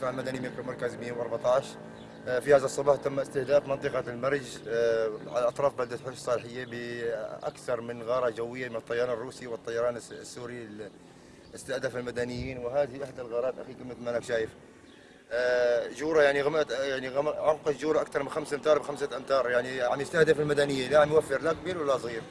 الدفاع المدني ميكرو مركز 114 في هذا الصباح تم استهداف منطقة المرج آه، على أطراف بلدة حوش الصالحية بأكثر من غارة جوية من الطيران الروسي والطيران السوري استهدف المدنيين وهذه إحدى الغارات أخي مثل ما أنك شايف. آه، جورة يعني غمقت يعني عمق الجورة أكثر من 5 أمتار ب 5 أمتار يعني عم يستهدف المدنيين لا عم يوفر لا كبير ولا صغير.